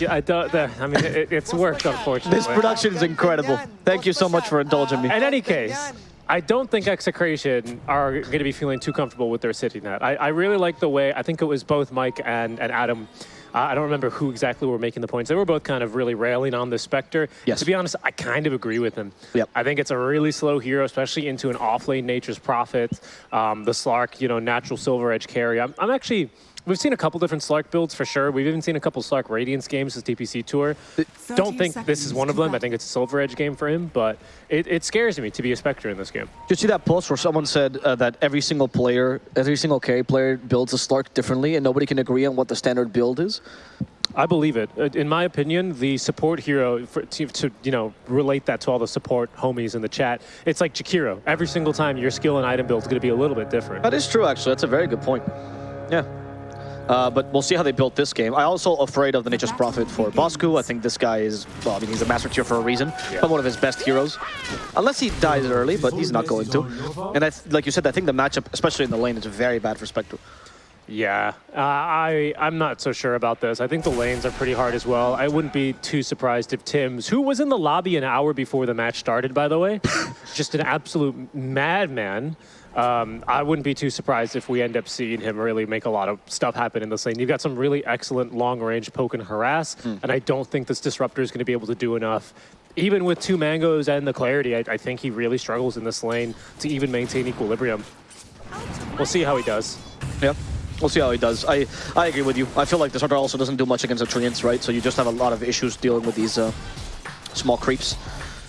Yeah, I don't. The, I mean, it, it's worked, unfortunately. This production is incredible. Thank you so much for indulging me. In any case, I don't think Execration are going to be feeling too comfortable with their city net. I, I really like the way, I think it was both Mike and, and Adam uh, I don't remember who exactly were making the points. They were both kind of really railing on the Spectre. Yes. To be honest, I kind of agree with them. Yep. I think it's a really slow hero, especially into an off-lane Nature's Prophet, um, the Slark, you know, natural Silver Edge carry. I'm, I'm actually We've seen a couple different Slark builds for sure. We've even seen a couple Slark Radiance games as DPC Tour. Don't think this is one of them. I think it's a Silver Edge game for him, but it, it scares me to be a Spectre in this game. Did you see that post where someone said uh, that every single player, every single carry player builds a Slark differently and nobody can agree on what the standard build is? I believe it. Uh, in my opinion, the support hero, for, to, to, you know relate that to all the support homies in the chat, it's like Jakiro. Every single time your skill and item build is going to be a little bit different. That is true, actually. That's a very good point. Yeah. Uh, but we'll see how they built this game. I'm also afraid of the Nature's Prophet for Bosku. I think this guy is, well, I mean, he's a master tier for a reason, yeah. but one of his best heroes. Unless he dies early, but he's not going to. And I like you said, I think the matchup, especially in the lane, is very bad for Spectre. Yeah, uh, I, I'm not so sure about this. I think the lanes are pretty hard as well. I wouldn't be too surprised if Tim's, who was in the lobby an hour before the match started, by the way, just an absolute madman, um, I wouldn't be too surprised if we end up seeing him really make a lot of stuff happen in this lane. You've got some really excellent long-range poke and harass, mm. and I don't think this Disruptor is going to be able to do enough. Even with two Mangoes and the Clarity, I, I think he really struggles in this lane to even maintain equilibrium. We'll see how he does. Yep. We'll see how he does. I, I agree with you. I feel like Disruptor also doesn't do much against the Treants, right? So you just have a lot of issues dealing with these uh, small creeps.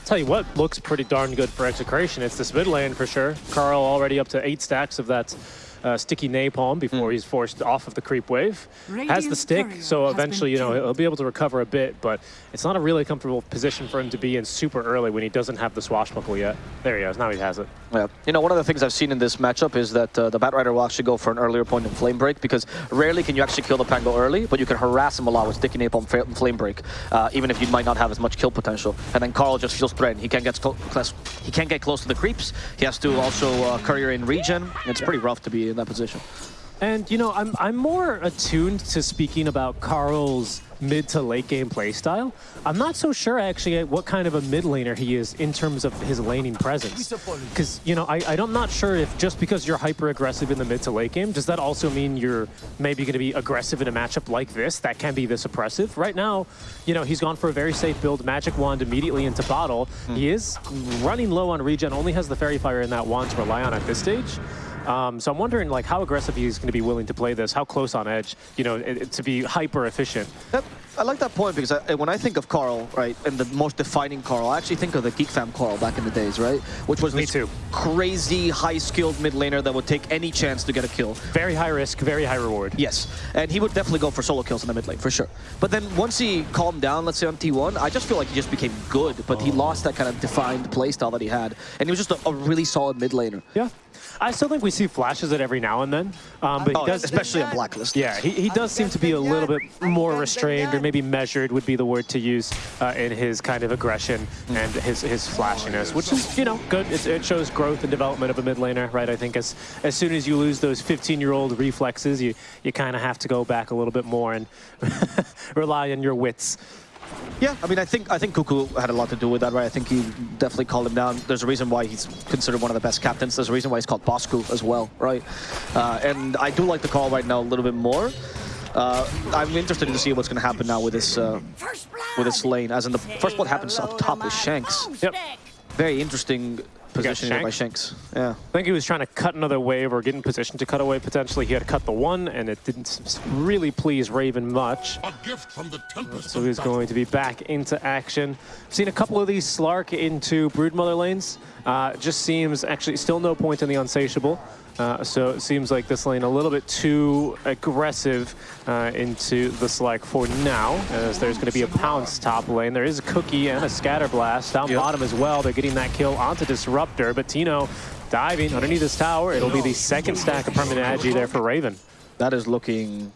Tell you what looks pretty darn good for Execration. It's this mid lane for sure. Carl already up to eight stacks of that uh, sticky napalm before mm. he's forced off of the creep wave. Radiant has the stick, so eventually, you know, he'll be able to recover a bit, but it's not a really comfortable position for him to be in super early when he doesn't have the swashbuckle yet. There he is, now he has it. Yeah, you know, one of the things I've seen in this matchup is that uh, the Batrider will actually go for an earlier point in Flame Break because rarely can you actually kill the Pango early, but you can harass him a lot with sticky napalm Flame Break, uh, even if you might not have as much kill potential. And then Karl just feels threatened. He can't get close. He can't get close to the creeps. He has to also uh, courier in regen. It's pretty rough to be in that position. And, you know, I'm, I'm more attuned to speaking about Carl's mid to late game playstyle. I'm not so sure actually what kind of a mid laner he is in terms of his laning presence. Because, you know, I, I'm not sure if just because you're hyper aggressive in the mid to late game, does that also mean you're maybe going to be aggressive in a matchup like this that can be this oppressive? Right now, you know, he's gone for a very safe build, Magic Wand immediately into bottle. Mm. He is running low on regen, only has the Fairy Fire in that wand to rely on at this stage. Um, so I'm wondering like how aggressive he's going to be willing to play this, how close on edge, you know, it, it, to be hyper efficient. That, I like that point because I, when I think of Carl, right, and the most defining Carl, I actually think of the Geek Fam Carl back in the days, right? Which was Me this too. crazy, high-skilled mid laner that would take any chance to get a kill. Very high risk, very high reward. Yes, and he would definitely go for solo kills in the mid lane, for sure. But then once he calmed down, let's say on T1, I just feel like he just became good, but oh. he lost that kind of defined playstyle that he had. And he was just a, a really solid mid laner. Yeah, I still think we see flashes of it every now and then, um, but oh, he does, especially on Blacklist. Yeah, he, he does seem to be a little bit more restrained, or maybe measured would be the word to use uh, in his kind of aggression and his his flashiness, which is you know good. It's, it shows growth and development of a mid laner, right? I think as as soon as you lose those 15-year-old reflexes, you you kind of have to go back a little bit more and rely on your wits. Yeah, I mean, I think I think Kuku had a lot to do with that, right? I think he definitely called him down. There's a reason why he's considered one of the best captains. There's a reason why he's called Bosku as well, right? Uh, and I do like the call right now a little bit more. Uh, I'm interested to see what's going to happen now with this uh, with this lane. As in the first blood happens up top with Shanks. Yep. Very interesting positioning by Shanks. Yeah. I think he was trying to cut another wave or get in position to cut away potentially. He had to cut the one, and it didn't really please Raven much. So he's going to be back into action. I've seen a couple of these Slark into Broodmother lanes. Uh, just seems actually still no point in the Unsatiable. Uh, so it seems like this lane a little bit too aggressive uh, into the select for now, as there's going to be a pounce top lane. There is a cookie and a scatter blast down yep. bottom as well. They're getting that kill onto Disruptor, but Tino diving underneath this tower. It'll be the second stack of permanent agi there for Raven. That is looking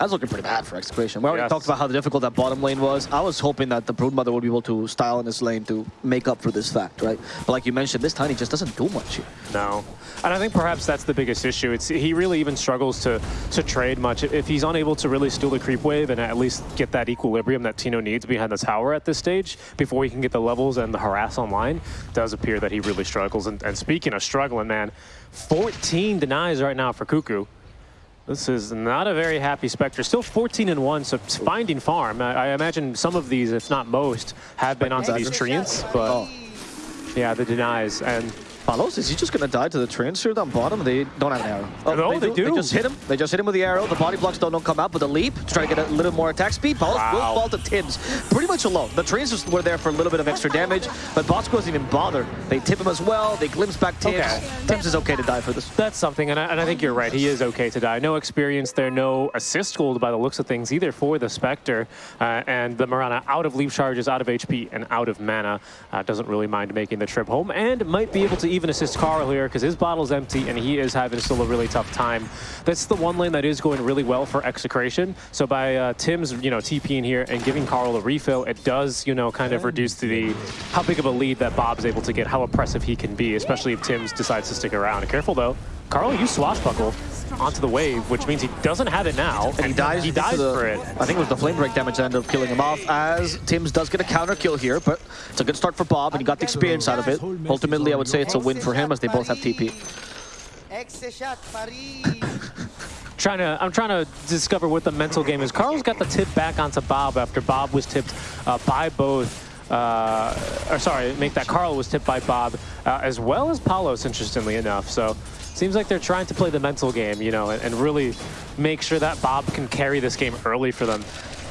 That's looking pretty bad for Execration. We already Yes. talked about how difficult that bottom lane was. I was hoping that the Broodmother would be able to style in this lane to make up for this fact, right? But like you mentioned, this Tiny just doesn't do much here. No. And I think perhaps that's the biggest issue. It's he really even struggles to to trade much. If he's unable to really steal the creep wave and at least get that equilibrium that Tino needs behind the tower at this stage before he can get the levels and the harass online, it does appear that he really struggles. And, and speaking of struggling, man, 14 denies right now for Kuku. This is not a very happy Spectre. Still 14 and 1, so finding farm. I, I imagine some of these, if not most, have been onto these treants, but Oh. yeah, the denies. And Palos, is he just gonna die to the transfer down bottom? They don't have an arrow. Oh, No, they do. They just hit him. They just hit him with the arrow. The body blocks don't, don't come out, but the leap to try to get a little more attack speed. Palos Wow. will fall to Tims pretty much alone. The transfers were there for a little bit of extra damage, but Bosku doesn't even bother. They tip him as well. They glimpse back Tims. Okay. Tims is okay to die for this. That's something, and I, and I think you're right. He is okay to die. No experience there, no assist gold by the looks of things either for the Spectre. Uh, and the Mirana out of leap charges, out of HP, and out of mana. Uh, doesn't really mind making the trip home, and might be able to even assist Carl here because his bottle's empty and he is having still a really tough time. That's the one lane that is going really well for Execration. So by uh, Tim's, you know, TPing here and giving Carl a refill, it does, you know, kind of reduce the how big of a lead that Bob's able to get, how oppressive he can be, especially if Tim's decides to stick around. Careful though. Carl you Swashbuckle onto the wave, which means he doesn't have it now. And he dies, He dies the- for it. I think it was the flame break damage that ended up killing him off, as Tims does get a counter kill here, but it's a good start for Bob, and he got the experience out of it. Ultimately, I would say it's a win for him, as they both have TP. Exe shot Paris. Trying to, I'm trying to discover what the mental game is. Carl's got the tip back onto Bob after Bob was tipped uh, by both. Uh, or sorry, make that Carl was tipped by Bob, uh, as well as Palos, interestingly enough. So seems like they're trying to play the mental game, you know, and, and really make sure that Bob can carry this game early for them.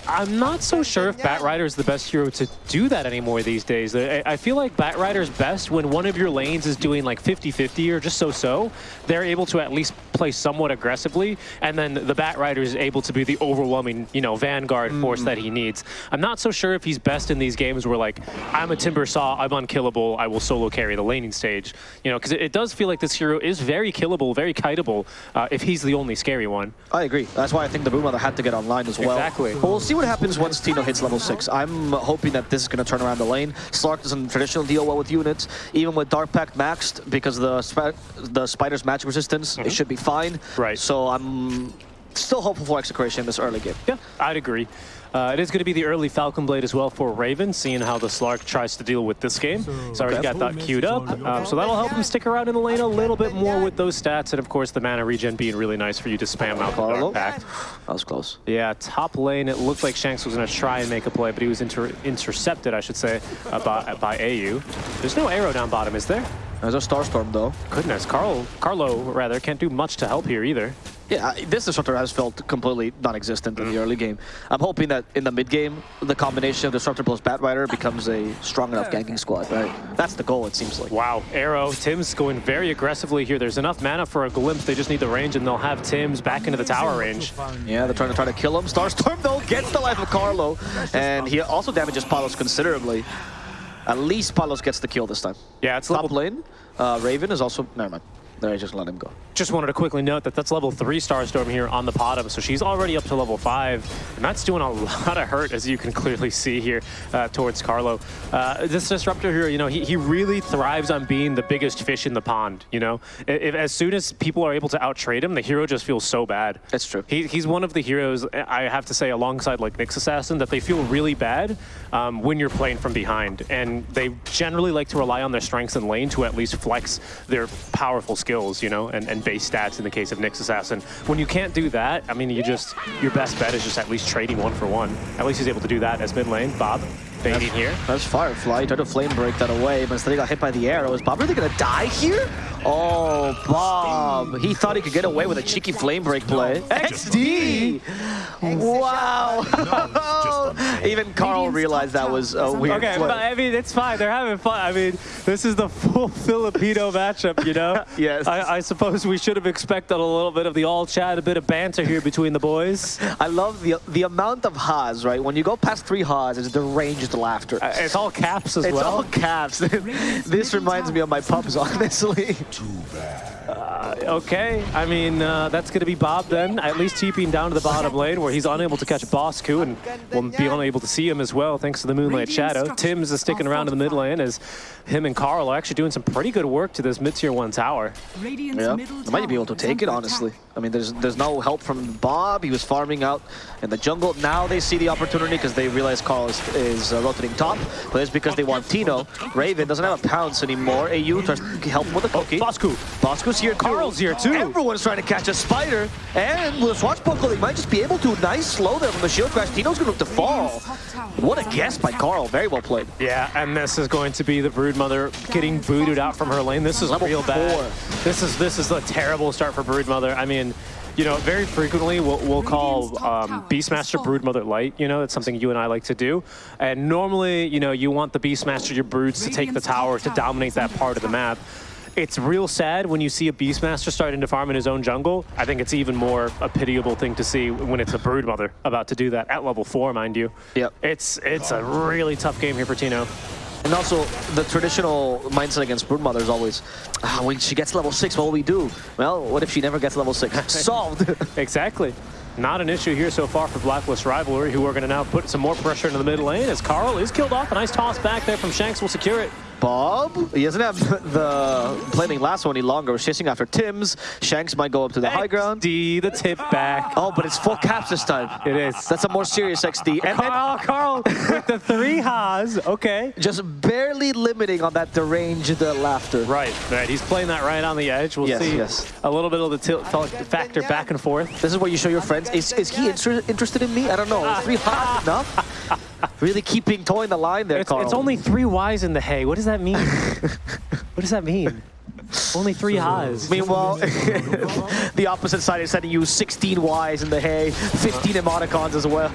I'm not so sure if Batrider is the best hero to do that anymore these days. I, I feel like Batrider's best when one of your lanes is doing like 50-50 or just so-so. They're able to at least play somewhat aggressively, and then the Batrider is able to be the overwhelming, you know, vanguard force that he needs. I'm not so sure if he's best in these games where like, I'm a Timber Saw, I'm unkillable, I will solo carry the laning stage. You know, because it, it does feel like this hero is very killable, very kiteable, uh, if he's the only scary one. I agree. That's why I think the Broodmother had to get online as well. Exactly. But we'll see what happens once Tino hits level 6. I'm hoping that this is going to turn around the lane. Slark doesn't traditionally deal well with units. Even with Dark Pact maxed, because the, sp the Spider's magic resistance, it mm-hmm. should be fine. Right. So I'm still hopeful for Execration in this early game. Yeah, I'd agree. Uh, it is going to be the early Falcon Blade as well for Raven, seeing how the Slark tries to deal with this game. He's already got that queued up, um, so that'll help him stick around in the lane a little bit more with those stats, and of course the mana regen being really nice for you to spam out the Carlo? Dark Pact. That was close. Yeah, top lane, it looked like Shanks was going to try and make a play, but he was inter intercepted, I should say, uh, by, by AU. There's no arrow down bottom, is there? There's a Starstorm though. Goodness, Carl, Carlo, rather, can't do much to help here either. Yeah, this disruptor has felt completely non-existent in the early game. I'm hoping that in the mid game, the combination of disruptor plus Batrider becomes a strong enough ganking squad, right? That's the goal, it seems like. Wow, Arrow, Tim's going very aggressively here. There's enough mana for a glimpse. They just need the range, and they'll have Tim's back into the tower range. Yeah, they're trying to try to kill him. Starstorm though gets the life of Carlo, and he also damages Palos considerably. At least Palos gets the kill this time. Yeah, it's Top level. lane, uh, Raven is also never mind. There, I just let him go. Just wanted to quickly note that that's level three Starstorm here on the bottom, so she's already up to level five, and that's doing a lot of hurt, as you can clearly see here uh, towards Carlo. Uh, this disruptor here, you know, he, he really thrives on being the biggest fish in the pond. You know, if, if- as soon as people are able to outtrade him, the hero just feels so bad. That's true. He, he's one of the heroes, I have to say, alongside like Nyx Assassin, that they feel really bad um, when you're playing from behind. And they generally like to rely on their strengths in lane to at least flex their powerful skills, you know, and, and base stats in the case of Nyx Assassin. When you can't do that, I mean, you just, your best bet is just at least trading one for one. At least he's able to do that as mid lane. Bob, baiting here. That's Firefly. He tried to flame break that away, but instead he got hit by the arrow. Is Bob really gonna die here? Oh, Bob. He thought he could get away with a cheeky flame break play. XD! Wow! Even Carl realized that was a weird Okay, play. but I mean, it's fine. They're having fun. I mean, this is the full Filipino matchup, you know? Yes. I, I suppose we should have expected a little bit of the all chat, a bit of banter here between the boys. I love the the amount of ha's, right? When you go past three ha's, it's deranged laughter. Uh, It's all caps as it's well. all caps. this reminds me of my pubs, honestly. Uh, okay, I mean, uh, that's going to be Bob then, at least TPing down to the bottom lane where he's unable to catch Bosku and will be unable to see him as well thanks to the Moonlight Shadow. Tim's is sticking around in the mid lane as him and Carl are actually doing some pretty good work to this mid-tier 1 tower. Yeah, they might be able to take it, honestly. I mean, there's there's no help from Bob. He was farming out in the jungle. Now they see the opportunity because they realize Carl is, is uh, rotating top, but it's because they want Tino. Raven doesn't have a pounce anymore. AU tries to help him with a cookie. Bosku. Bosku's here too. Carl's here too. Everyone's trying to catch a spider, and with a swashbuckle, they might just be able to. Nice slow there from the shield crash. Tino's going to look to fall. What a guess by Carl. Very well played. Yeah, and this is going to be the Broodmother getting booted out from her lane. This is Level real bad. four. This is this is a terrible start for Broodmother. I mean, you know, very frequently we'll, we'll call um, Beastmaster Broodmother Light. You know, it's something you and I like to do. And normally, you know, you want the Beastmaster, your broods, to take the tower, to dominate that part of the map. It's real sad when you see a Beastmaster starting to farm in his own jungle. I think it's even more a pitiable thing to see when it's a Broodmother about to do that at level four, mind you. Yep. It's it's a really tough game here for Tino. And also, the traditional mindset against Broodmother is always, ah, when she gets level 6, what will we do? Well, what if she never gets level 6? Solved! Exactly. Not an issue here so far for Blacklist Rivalry, who are going to now put some more pressure into the mid lane as Carl is killed off. A nice toss back there from Shanks will secure it. Bob, he doesn't have the playing last one any longer. We're chasing after Tim's. Shanks might go up to the high ground. XD, the tip back. Oh, but it's full caps this time. It is. That's a more serious XD. And, and Carl, Carl with the three Haas. Okay. just barely limiting on that deranged uh, laughter. Right, right. He's playing that right on the edge. We'll Yes, see yes. a little bit of the tilt factor back and forth. This is where you show your friends. Is, is he inter interested in me? I don't know. Is three hot enough? Really keeping towing the line there, It's, Carl. it's only three Ys in the hay. What does that mean? what does that mean? Only three Haas. Meanwhile, the opposite side is sending you 16 Ys in the hay, 15 emoticons as well.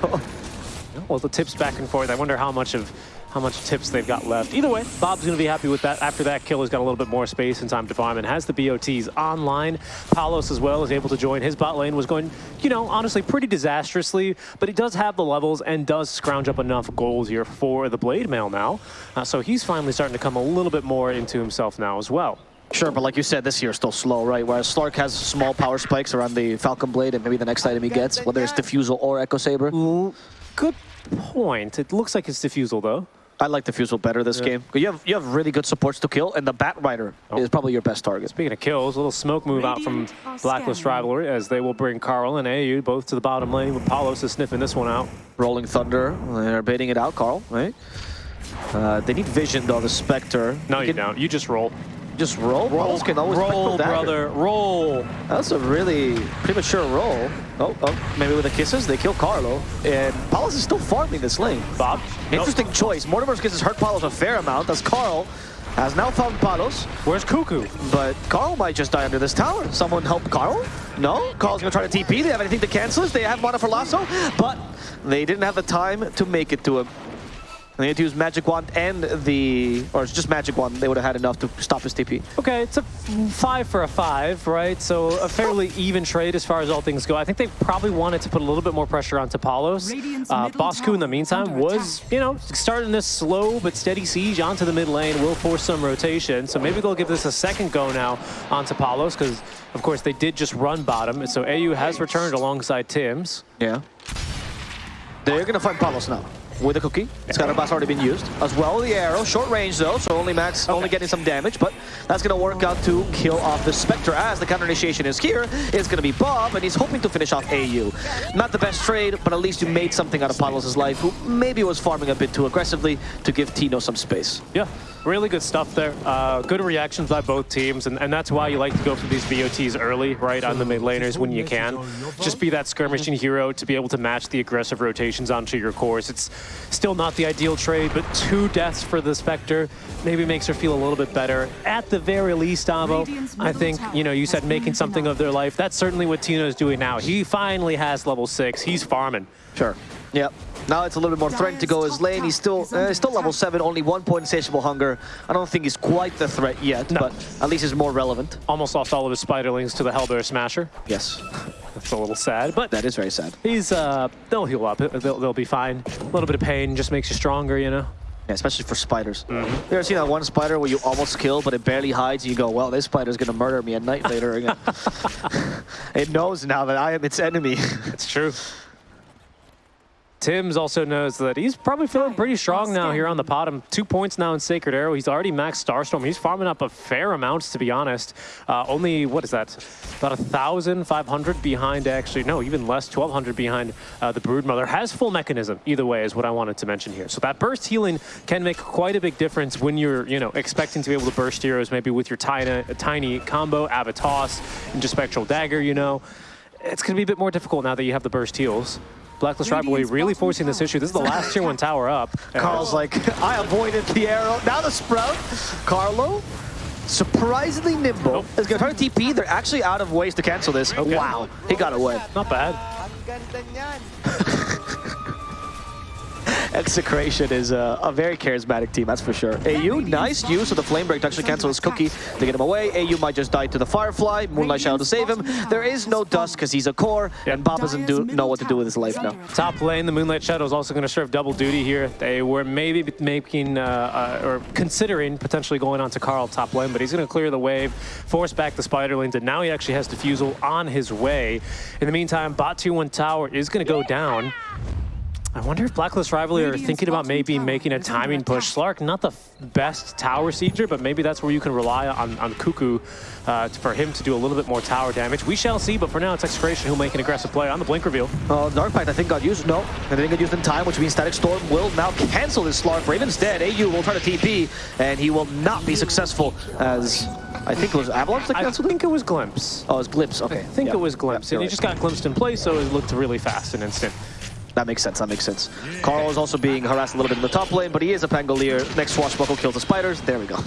Well, the tips back and forth. I wonder how much of how much tips they've got left. Either way, Bob's going to be happy with that. After that kill, he's got a little bit more space and time to farm and has the BOTs online. Palos as well is able to join. His bot lane was going, you know, honestly pretty disastrously, but he does have the levels and does scrounge up enough gold here for the Blade Mail now. Uh, so he's finally starting to come a little bit more into himself now as well. Sure, but like you said, this year is still slow, right? Whereas Slark has small power spikes around the Falcon Blade and maybe the next item he gets, whether it's Diffusal or Echo Saber. Good point. It looks like it's Diffusal though. I like Diffusal better this game. You have you have really good supports to kill, and the Bat Rider Oh. is probably your best target. Speaking of kills, a little smoke move out from Blacklist. Rivalry as they will bring Carl and AU both to the bottom lane with Palos is sniffing this one out. Rolling Thunder, they're baiting it out, Carl, right? Uh, they need vision though, the Spectre. No, you can don't. You just roll. Just roll? Roll, can always roll, Spectral Dagger. brother, roll. That's a really premature roll. Oh, oh, maybe with the kisses, they kill Carlo. And Palos is still farming this lane. Bob. Interesting choice. Mortimer's kisses hurt Palos a fair amount, as Carl has now found Palos, Where's Kuku? but Carl might just die under this tower. Someone help Carl? No? Carl's gonna try to TP. They have anything to cancel this. They have mana for Lasso, but they didn't have the time to make it to him. They had to use Magic Wand and the, or it's just Magic Wand. They would have had enough to stop his TP. Okay, it's a five for a five, right? So a fairly even trade as far as all things go. I think they probably wanted to put a little bit more pressure onto Palos. Radiant's Uh, Bosku, in the meantime, was, you know, starting this slow but steady siege onto the mid lane, will force some rotation. So maybe they'll give this a second go now onto Palos, because, of course, they did just run bottom. So AU has returned alongside Tim's. Yeah. They're gonna find Palos now. With a cookie. Scatterblast already been used. As well, the arrow. Short range though, so only Max only getting some damage, but that's gonna work out to kill off the Spectre as the counter initiation is here. It's gonna be Bob, and he's hoping to finish off AU. Not the best trade, but at least you made something out of Palos' life, who maybe was farming a bit too aggressively to give Tino some space. Yeah, really good stuff there. Uh, good reactions by both teams, and, and that's why you like to go for these BOTs early, right, on the mid laners when you can. Just be that skirmishing hero to be able to match the aggressive rotations onto your cores. It's still not the ideal trade, but two deaths for the Spectre maybe makes her feel a little bit better. At the very least, Avo, I think, you know, you said making something of their life. That's certainly what Tino is doing now. He finally has level six. He's farming. Sure. Yep. Now it's a little bit more threatening to go his lane. He's still uh, still level 7, only one point insatiable hunger. I don't think he's quite the threat yet, No. but at least he's more relevant. Almost lost all of his spiderlings to the Hellbear Smasher. Yes. That's a little sad, but That is very sad. He's, uh, they'll heal up. They'll, they'll be fine. A little bit of pain just makes you stronger, you know? Yeah, especially for spiders. You ever seen that one spider where you almost kill, but it barely hides, and you go, well, this spider's going to murder me at night later again. it knows now that I am its enemy. It's true. Tim's also knows that he's probably feeling pretty strong now here on the bottom. Two points now in Sacred Arrow. He's already maxed Starstorm. He's farming up a fair amount, to be honest. Uh, only, what is that? About 1,500 behind, actually. No, even less, 1,200 behind uh, the Broodmother. Has full Mekansm, either way, is what I wanted to mention here. So that burst healing can make quite a big difference when you're, you know, expecting to be able to burst heroes, maybe with your tiny, tiny combo, Avatos, and just Spectral Dagger, you know. It's going to be a bit more difficult now that you have the burst heals. Blacklist Rivalry really forcing this issue. This is the last tier one tower up. Carl's like, I avoided the arrow. Now the Sprout. Carlo, surprisingly nimble, Nope. is going to try to TP. They're actually out of ways to cancel this. Okay. Wow, he got away. Not bad. Ang. Execration is a, a very charismatic team, that's for sure. AU, nice use of the Flame Break to actually cancel his cookie to get him away. AU might just die to the Firefly. Moonlight Shadow to save him. There is no Dust because he's a core, and Bob doesn't do, know what to do with his life now. Top lane, the Moonlight Shadow is also going to serve double duty here. They were maybe making uh, uh, or considering potentially going on to Carl top lane, but he's going to clear the wave, force back the spiderlings, and now he actually has Diffusal on his way. In the meantime, bot 2-1 tower is going to go down. I wonder if Blacklist Rivalry are thinking about maybe making a timing push. Slark, not the f- best tower sieger, but maybe that's where you can rely on, on Kuku uh, for him to do a little bit more tower damage. We shall see, but for now it's Execration who'll make an aggressive play on the Blink reveal. Uh, Dark Pact, I think, got used. No, it didn't get used in time, which means Static Storm will now cancel this Slark. Raven's dead. AU will try to TP, and he will not be successful as I think it was Avalanche that I canceled it? think it was Glimpse. Oh, it was Glimpse. Okay. I think Yeah. it was Glimpse, Yeah, and he just got glimpsed in place, so it looked really fast and instant. That makes sense, that makes sense. Carl is also being harassed a little bit in the top lane, but he is a Pangolier. Next Swashbuckle kills the spiders. There we go.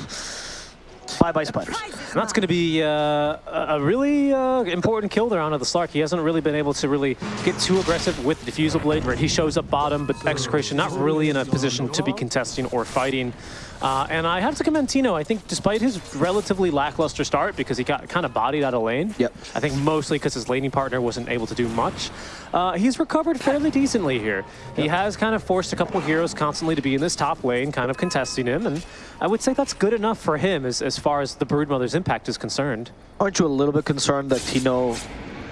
Bye-bye spiders. And that's going to be uh, a a really uh, important kill there onto the Slark. He hasn't really been able to really get too aggressive with the Diffusal Blade, where he shows up bottom, but Execration not really in a position to be contesting or fighting. Uh, and I have to commend Tino. I think despite his relatively lackluster start, because he got kind of bodied out of lane, Yep. I think mostly because his laning partner wasn't able to do much, uh, he's recovered fairly decently here. He has kind of forced a couple heroes constantly to be in this top lane, kind of contesting him, and I would say that's good enough for him as, as far as the Broodmother's impact is concerned. Aren't you a little bit concerned that Tino,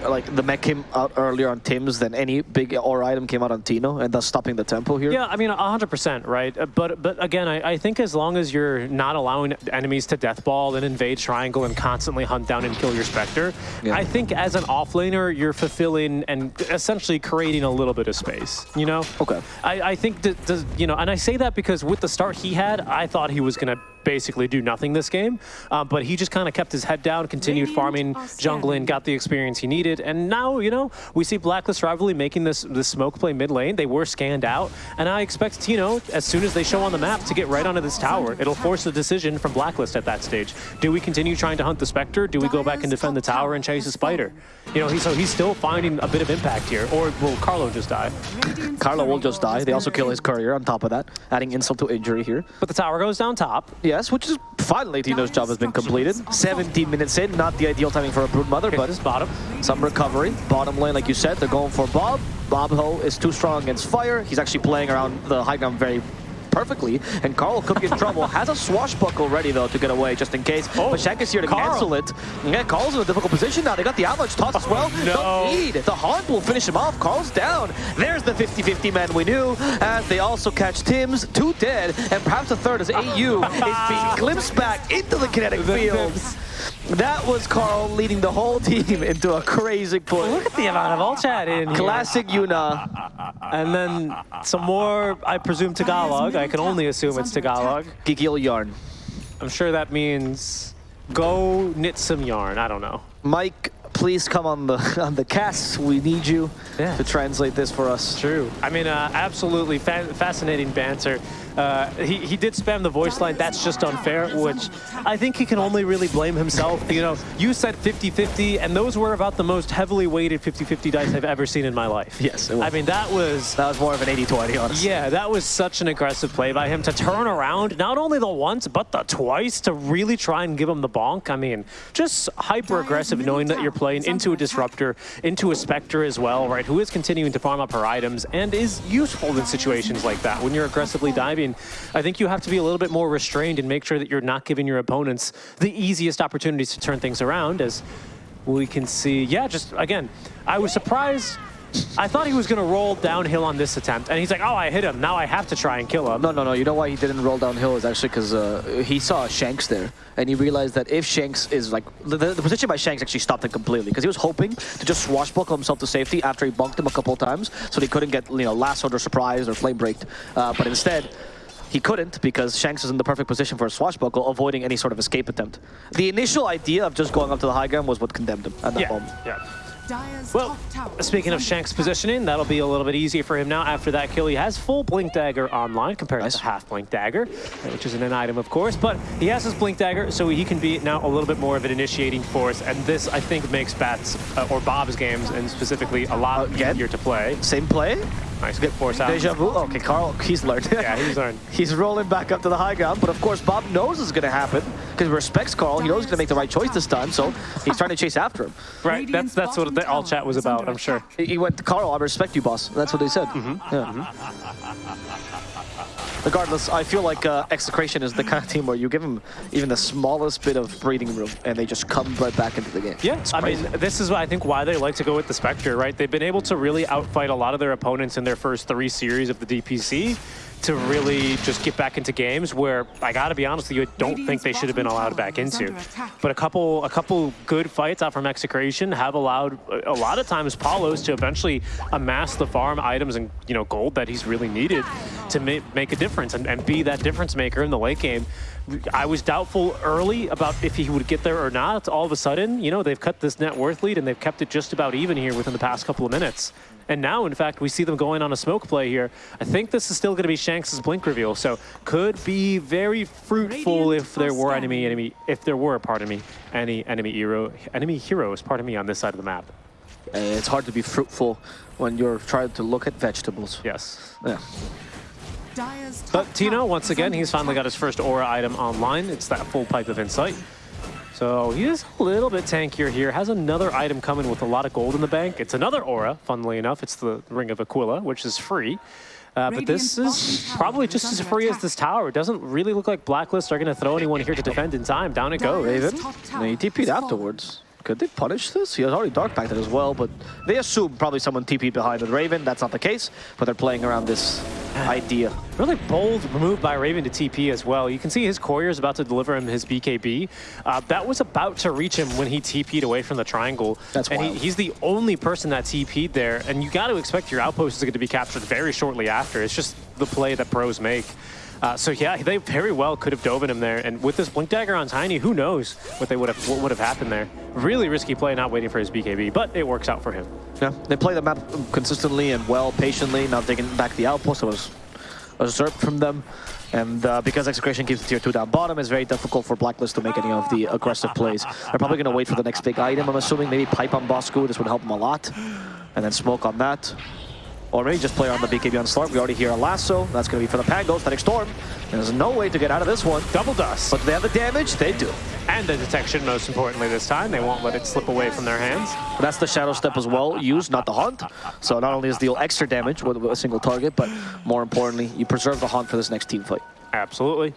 like the mech came out earlier on Tim's than any big aura item came out on Tino, and thus stopping the tempo here? Yeah, I mean, 100%, right? Uh, But but again, I, I think as long as you're not allowing enemies to deathball and invade triangle and constantly hunt down and kill your Spectre, Yeah. I think as an offlaner, you're fulfilling and essentially creating a little bit of space, you know? Okay. I, I think that, the, you know, and I say that because with the start he had, I thought he was going to basically do nothing this game, uh, but he just kind of kept his head down, continued Radiant farming, are jungling, got the experience he needed, and now, you know, we see Blacklist Rivalry making this, this smoke play mid lane. They were scanned out, and I expect Tino, as soon as they show on the map, to get right onto this tower. It'll force a decision from Blacklist at that stage. Do we continue trying to hunt the Spectre? Do we go back and defend the tower and chase the Spider? You know, he, so he's still finding a bit of impact here, or will Carlo just die? Carlo will just die. They also kill his courier on top of that, adding insult to injury here. But the tower goes down top. Which is finally Tino's job has been completed. 17 minutes in, not the ideal timing for a Broodmother, Okay, but bottom. some recovery. Bottom lane, like you said, they're going for Bob. Bob Ho is too strong against fire. He's actually playing around the high ground very perfectly, and Carl could be in trouble. Has a swashbuckle ready, though, to get away, just in case. Oh, but Shank is here to Carl. cancel it. Yeah, Carl's in a difficult position now. They got the avalanche toss as well. Oh, no. Don't need. The Haunt will finish him off. Carl's down. There's the 50-50 man we knew, as they also catch Tim's, two dead, and perhaps a third as AU is being glimpsed back into the kinetic The fields. That was Carl leading the whole team into a crazy push. Look at the amount of all chat in here. Classic Yuna. And then some more, I presume, Tagalog. I can only assume it's Tagalog. Gigil Yarn. I'm sure that means go knit some yarn. I don't know. Mike, please come on the on the cast. We need you Yeah. to translate this for us. True. I mean, uh, absolutely fa- fascinating banter. Uh, he, he did spam the voice line, that's just unfair, which I think he can only really blame himself. You know, you said 50-50, and those were about the most heavily weighted 50-50 dice I've ever seen in my life. Yes, it was. I mean, that was... That was more of an 80-20, honestly. Yeah, that was such an aggressive play by him to turn around not only the once, but the twice to really try and give him the bonk. I mean, just hyper aggressive knowing that you're playing into a Disruptor, into a Spectre as well, right, who is continuing to farm up her items and is useful in situations like that. When you're aggressively diving, I think you have to be a little bit more restrained and make sure that you're not giving your opponents the easiest opportunities to turn things around as we can see, yeah, just again, I was surprised I thought he was going to roll downhill on this attempt, and he's like, oh, I hit him. Now I have to try and kill him. No, no, no. You know why he didn't roll downhill is actually because uh, he saw Shanks there, and he realized that if Shanks is like... The, the position by Shanks actually stopped him completely, because he was hoping to just swashbuckle himself to safety after he bunked him a couple times, so he couldn't get, you know, lassoed or surprised or flame braked. Uh, but instead, he couldn't because Shanks was in the perfect position for a swashbuckle, avoiding any sort of escape attempt. The initial idea of just going up to the high ground was what condemned him at that yeah, moment. Yeah. Well, speaking of Shanks' positioning, that'll be a little bit easier for him now after that kill. He has full Blink Dagger online compared nice. to half Blink Dagger, which isn't an item, of course, but he has his Blink Dagger, so he can be now a little bit more of an initiating force, and this, I think, makes Bats, uh, or Bob's games, and specifically a lot uh, easier to play. Same play? Nice, good force out. Deja vu. Okay, Carl, he's learned. yeah, he's learned. he's rolling back up to the high ground, but of course Bob knows it's going to happen because he respects Carl. He knows he's going to make the right choice this time, so he's trying to chase after him. Right, that's that's what the all chat was about, I'm sure. He went, Carl, I respect you, boss. That's what they said. Mm -hmm. Yeah. Mm -hmm. Regardless, I feel like uh, Execration is the kind of team where you give them even the smallest bit of breathing room, and they just come right back into the game. Yeah, I mean, this is, I think, why they like to go with the Spectre, right? They've been able to really outfight a lot of their opponents in their first three series of the DPC to really just get back into games where I got to be honest with you, I don't think they should have been allowed back into. But a couple, a couple good fights out from Execration have allowed a lot of times Paulos to eventually amass the farm items and you know gold that he's really needed to ma make a difference and, and be that difference maker in the late game. I was doubtful early about if he would get there or not. All of a sudden, you know, they've cut this net worth lead and they've kept it just about even here within the past couple of minutes. And now, in fact, we see them going on a smoke play here. I think this is still going to be Shanks' blink reveal, so could be very fruitful if there were enemy enemy if there were, pardon me, any enemy hero enemy heroes, pardon me, on this side of the map. Uh, it's hard to be fruitful when you're trying to look at vegetables. Yes. Yeah. But Tino, once again, he's finally got his first aura item online. It's that full pipe of insight. So he is a little bit tankier here. Has another item coming with a lot of gold in the bank. It's another aura, funnily enough. It's the Ring of Aquila, which is free. Uh, but this is probably just as free as this tower. It doesn't really look like Blacklist are going to throw anyone here to defend in time. Down it goes. Raven. No, he TP'd afterwards. Could they punish this? He has already Dark Packed as well, but they assume probably someone TP'd behind with Raven. That's not the case, but they're playing around this idea. Really bold move by Raven to TP as well. You can see his courier is about to deliver him his BKB. Uh, that was about to reach him when he TP'd away from the triangle. That's And he, he's the only person that TP'd there, and you got to expect your outpost is going to be captured very shortly after. It's just the play that pros make. Uh, so yeah, they very well could have dove in him there. And with this Blink Dagger on Tiny, who knows what they would have what would have happened there. Really risky play, not waiting for his BKB, but it works out for him. Yeah, they play the map consistently and well, patiently, not taking back the outpost. It was usurped from them. And uh, because Execration keeps the tier 2 down bottom, it's very difficult for Blacklist to make any of the aggressive plays. They're probably going to wait for the next big item, I'm assuming. Maybe Pipe on Bosku, this would help them a lot. And then Smoke on that. Or maybe just play on the BKB on Slark. We already hear a lasso. That's going to be for the Pangos. Static Storm. There's no way to get out of this one. Double dust. But they have the damage. They do. And the detection, most importantly this time. They won't let it slip away from their hands. But that's the Shadow Step as well, used, not the Haunt. So not only is deal extra damage with a single target, but more importantly, you preserve the Haunt for this next team fight. Absolutely.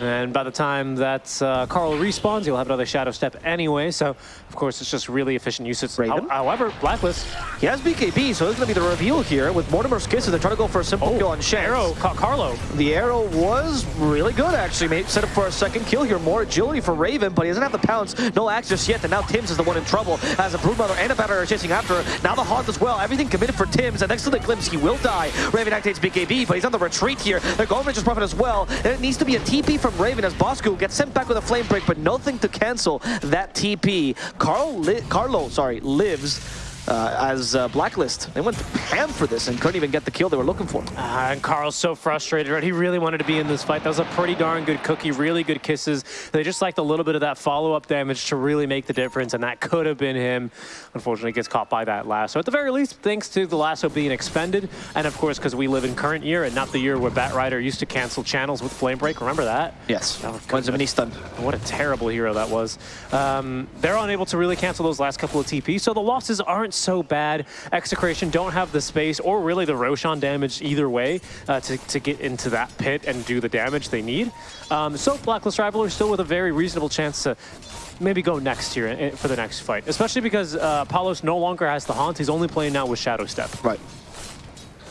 And by the time that uh, Carl respawns, he'll have another Shadow Step anyway, so of course it's just really efficient usage. Raven. However, Blacklist. He has BKB, so it's going to be the reveal here with Mortimer's Kisses. They're trying to go for a simple oh, kill on Shanks. Arrow, Ca Carlo. The arrow was really good, actually. Made, set up for a second kill here. More agility for Raven, but he doesn't have the pounce. No axe just yet, and now Tims is the one in trouble as a Broodmother and a Batter are chasing after her. Now the Haunt as well. Everything committed for Tims, and next to the Glimpse, he will die. Raven activates BKB, but he's on the retreat here. They're going for just Prophet as well, and it needs to be a TP from Raven as Bosku gets sent back with a flame break, but nothing to cancel that TP. Carl Carlo, sorry, lives uh, as uh, Blacklist. They went ham for this and couldn't even get the kill they were looking for. Uh, and Carl's so frustrated, right? He really wanted to be in this fight. That was a pretty darn good cookie, really good kisses. They just liked a little bit of that follow-up damage to really make the difference, and that could have been him. Unfortunately, gets caught by that lasso. At the very least, thanks to the lasso being expended, and of course, because we live in current year and not the year where Batrider used to cancel channels with Flame Break. Remember that? Yes, Oh, a mini stun. What a terrible hero that was. Um, they're unable to really cancel those last couple of TP, so the losses aren't so bad. Execration don't have the space or really the Roshan damage either way uh, to, to get into that pit and do the damage they need. Um, so Blacklist Rival are still with a very reasonable chance to maybe go next here for the next fight, especially because uh, Palos no longer has the Haunt. He's only playing now with Shadow Step. Right.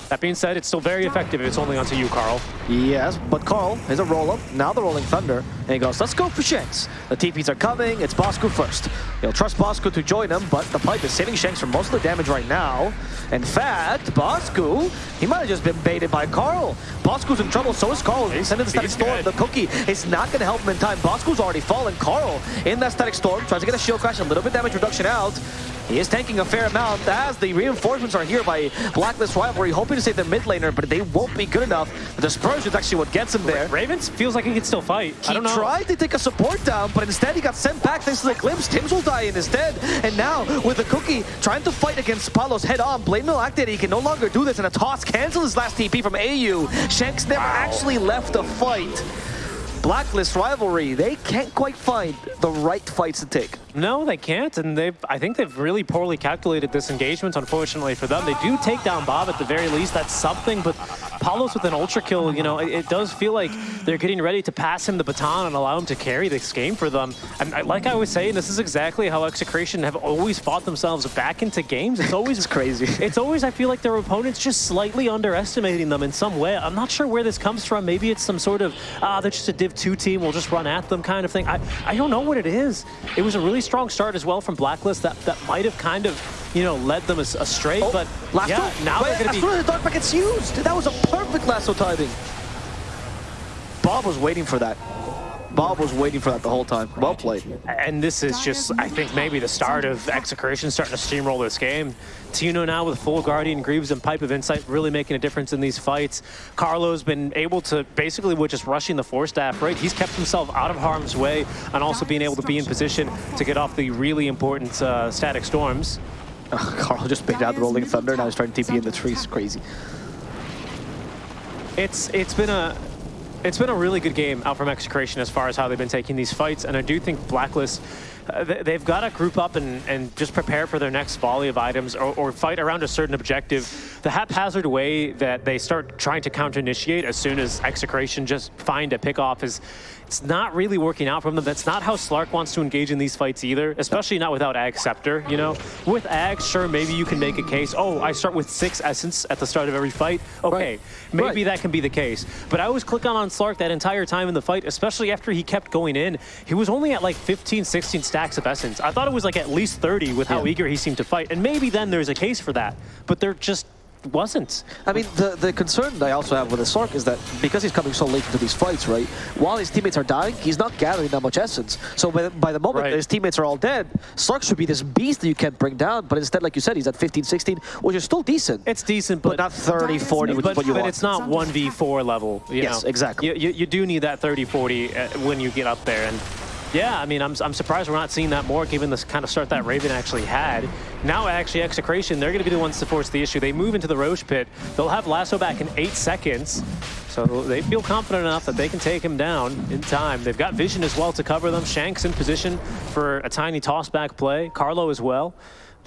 That being said, it's still very effective if it's only onto you, Carl. Yes, but Carl is a roll-up, now the Rolling Thunder, and he goes, let's go for Shanks. The TPs are coming, it's Bosku first. He'll trust Bosku to join him, but the pipe is saving Shanks from most of the damage right now. In fact, Bosku, he might have just been baited by Carl. Bosku's in trouble, so is Carl. He's sending the Static Storm. The cookie is not going to help him in time. Bosku's already fallen. Carl in that Static Storm, tries to get a shield crash, a little bit damage reduction out. He is tanking a fair amount as the reinforcements are here by Blacklist Rivalry, hoping to save their mid laner, but they won't be good enough. The dispersion is actually what gets him there. Ravens feels like he can still fight. I He don't know. tried to take a support down, but instead he got sent back thanks to the glimpse. Tims will die in his stead. And now, with the cookie trying to fight against Palos head on, Blade Mail activated. He can no longer do this, and a toss cancels his last TP from AU. Shanks never actually left the fight. Blacklist rivalry, they can't quite find the right fights to take. No, they can't, and they've. I think they've really poorly calculated this engagement. Unfortunately for them, they do take down Bob at the very least. That's something, but Paulos with an ultra kill, you know, it, it does feel like they're getting ready to pass him the baton and allow him to carry this game for them. And I, like I was saying, this is exactly how Execration have always fought themselves back into games. It's always It's crazy. It's always I feel like their opponents just slightly underestimating them in some way. I'm not sure where this comes from. Maybe it's some sort of ah, they're just a Div 2 team. We'll just run at them kind of thing. I I don't know what it is. It was a really strong start as well from Blacklist that that might have kind of you know led them astray. Oh, but lasso? yeah, now Wait, they're going as to soon be. as the dark pact gets used, that was a perfect lasso timing. Bob was waiting for that. Bob was waiting for that the whole time. Well played. And this is just, I think, maybe the start of Execration starting to steamroll this game. Tino now with full Guardian, Greaves, and Pipe of Insight really making a difference in these fights. Carlo's been able to, basically with just rushing the Force Staff, right? He's kept himself out of harm's way and also being able to be in position to get off the really important uh, Static Storms. Carl just picked out the Rolling Thunder, now he's trying to TP in the trees. Crazy. It's It's been a... It's been a really good game out from Execration as far as how they've been taking these fights, and I do think Blacklist, uh, they- they've got to group up and, and just prepare for their next volley of items or, or fight around a certain objective. The haphazard way that they start trying to counter-initiate as soon as Execration just find a pick-off is it's not really working out from them. That's not how Slark wants to engage in these fights either, especially not without Ag Scepter, you know? With Ag, sure, maybe you can make a case, oh, I start with six Essence at the start of every fight. Okay, Right. maybe Right. that can be the case. But I was clicking on Slark that entire time in the fight, especially after he kept going in. He was only at like 15, 16 stacks of Essence. I thought it was like at least 30 with how Yeah. eager he seemed to fight. And maybe then there's a case for that. But they're just wasn't. I mean, the, the concern I also have with the Slark is that because he's coming so late into these fights, right, while his teammates are dying, he's not gathering that much essence. So by, the- by the moment Right. his teammates are all dead, Slark should be this beast that you can't bring down, but instead, like you said, he's at 15, 16, which is still decent. It's decent, but but, not 30, 40, which but, is what you but want. it's not 1v4 level. You Yes, know? exactly. You, you, you do need that 30, 40 uh, when you get up there. And yeah, I mean, I'm, I'm surprised we're not seeing that more given the kind of start that Raven actually had. Now, actually, Execration, they're going to be the ones to force the issue. They move into the Roche pit. They'll have Lasso back in eight seconds. So they feel confident enough that they can take him down in time. They've got vision as well to cover them. Shanks in position for a tiny toss-back play. Carlo as well.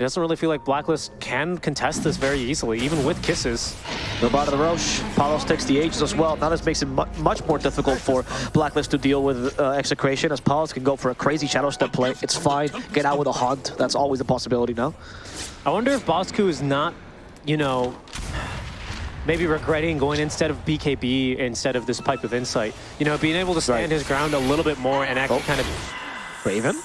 It doesn't really feel like Blacklist can contest this very easily, even with kisses. The bottom of the Roche, Palos takes the Aegis as well. Now this makes it mu much more difficult for Blacklist to deal with uh, Execration, as Palos can go for a crazy Shadow Step play. It's fine. Get out with a Haunt. That's always a possibility now. I wonder if Bosku is not, you know, maybe regretting going instead of BKB instead of this Pipe of Insight. You know, being able to stand Right. his ground a little bit more and actually Oh. kind of, Raven?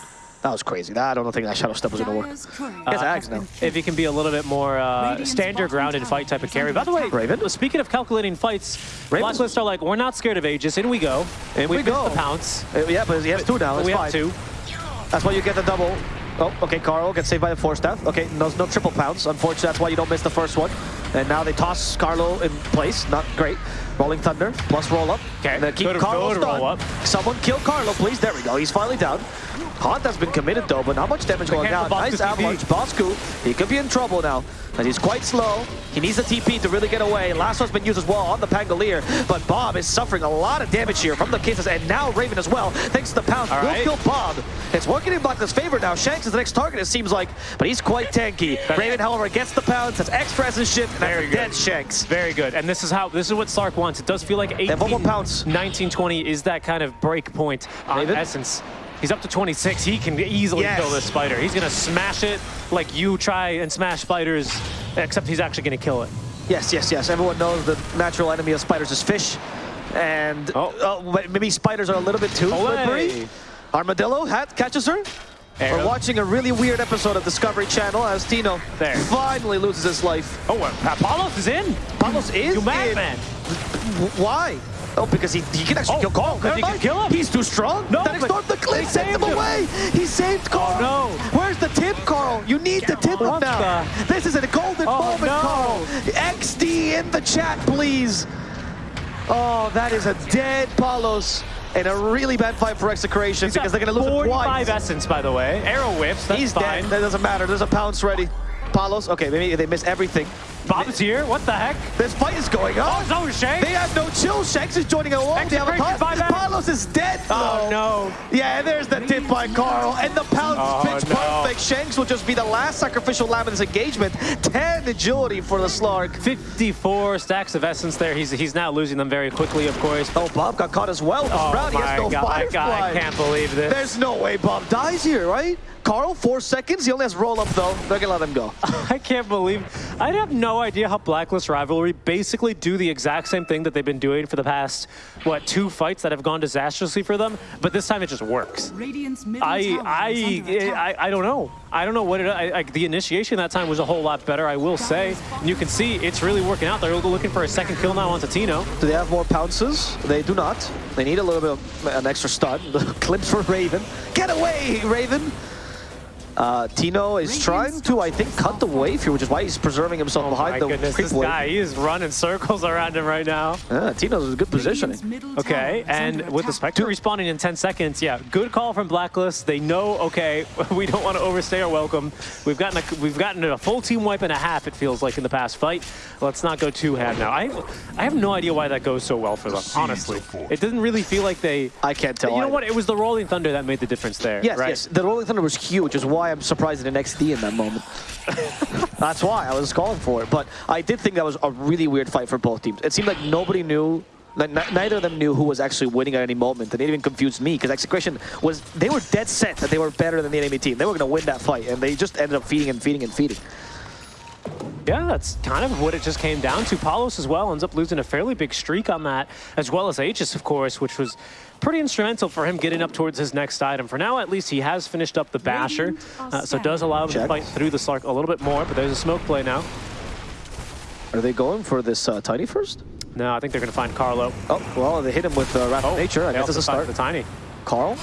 That was crazy. That, I don't think that Shadow Step was going to work. He has Ags now. if he can be a little bit more uh, stand your ground and fight type of carry. By the way, Raven? speaking of calculating fights, Raven's- Blacklist are like, we're not scared of Aegis, in we go. And we missed go. the pounce. Uh, yeah, but he has two now. It's we fine. have two. That's why you get the double. Oh, okay, Carl gets saved by the force staff. Okay, no, no triple pounce. Unfortunately, that's why you don't miss the first one. And now they toss Carlo in place. Not great. Rolling Thunder plus roll up. Okay, And then keep good- Carlo roll up. Someone kill Carlo, please. There we go. He's finally down. Haunt has been committed though, but not much damage going down. Nice avalanche. Bosku, he could be in trouble now. And he's quite slow. He needs the TP to really get away. Lasso's been used as well on the Pangolier, but Bob is suffering a lot of damage here from the kisses, and now Raven as well, thanks to the. All will right. kill Bob. It's working in Blacklist's favor now. Shanks is the next target, it seems like, but he's quite tanky. Raven, however, gets the pounce, has extra as his shit, and Very that's good. dead Shanks. Very good. And this is how this is what Slark wants. It does feel like 18, have one more pounce. 19, 20 is that kind of break point on Raven? Essence. He's up to 26. He can easily Yes. kill this spider. He's going to smash it like you try and smash spiders, except he's actually going to kill it. Yes, yes, yes. Everyone knows the natural enemy of spiders is fish. And Oh. uh, maybe spiders are a little bit too Olay. slippery. Armadillo hat catches her. Arrow. We're watching a really weird episode of Discovery Channel as Tino There. finally loses his life. Oh, uh, Palos is in. Palos is You madman. Why? Oh, because he, he can actually Oh, kill Carl. oh, he can kill him. He's too strong. No, that but the clip, sent him him. away. He saved Carl. no. Where's the tip, Carl? You need the tip now. the- This is a golden Oh, moment, no. Carl. XD in the chat, please. Oh, that is a dead Palos. And a really bad fight for Execration because they're going to lose 45 twice. essence, by the way. Arrow whips. He's fine. dead. That doesn't matter. There's a pounce ready. Palos, okay, maybe they miss everything. Bob's here. What the heck? This fight is going on. Oh, so Shanks. They have no chill. Shanks is joining along. They have a Execration, pounce. buyback. Palos is dead, Oh, no. Yeah, there's the tip by Carl. And the pounce Oh, pitch no. perfect. Shanks will just be the last sacrificial lamb in this engagement. 10 agility for the Slark. 54 stacks of essence there. He's he's now losing them very quickly, of course. Oh, Bob got caught as well. This Oh round, he my has no god, firefly. I can't believe this. There's no way Bob dies here, right? Carl, four seconds. He only has roll up, though. They're going to let him go. I can't believe. I have no idea how Blacklist Rivalry basically do the exact same thing that they've been doing for the past, what, two fights that have gone disastrously for them, but this time it just works. Radiant's I I. I, I don't know. I don't know what it. I, I, the initiation that time was a whole lot better, I will say. And you can see it's really working out. They're looking for a second kill now onto Tino. Do they have more pounces? They do not. They need a little bit of an extra stun. The clips for Raven. Get away, Raven! Uh, Tino is trying to, I think, cut the wave here, which is why he's preserving himself Oh behind my the goodness, creep this wave. guy, he is running circles around him right now. Yeah, Tino's in good positioning. Okay, and with the attack. Spectre responding in 10 seconds, yeah, good call from Blacklist. They know, okay, we don't want to overstay our welcome. We've gotten a, we've gotten a full team wipe and a half, it feels like, in the past fight. Let's not go too ham now. I, I have no idea why that goes so well for them, honestly. It doesn't really feel like they... I can't tell You know either. what? It was the Rolling Thunder that made the difference there, Yes, right? yes. The Rolling Thunder was huge, which is why I'm surprised in an XD in that moment. That's why I was calling for it. But I did think that was a really weird fight for both teams. It seemed like nobody knew, like, neither of them knew who was actually winning at any moment. And it even confused me because Execration was, they were dead set that they were better than the enemy team. They were going to win that fight. And they just ended up feeding and feeding and feeding. Yeah, that's kind of what it just came down to. Palos as well ends up losing a fairly big streak on that, as well as Aegis, of course, which was pretty instrumental for him getting up towards his next item. For now, at least, he has finished up the Basher, uh, so it does allow him to fight through the Slark a little bit more, but there's a smoke play now. Are they going for this uh, Tiny first? No, I think they're going to find Carlo. Oh, well, they hit him with uh, Wrath of Nature. I guess also it's a find start. The Tiny. Carl?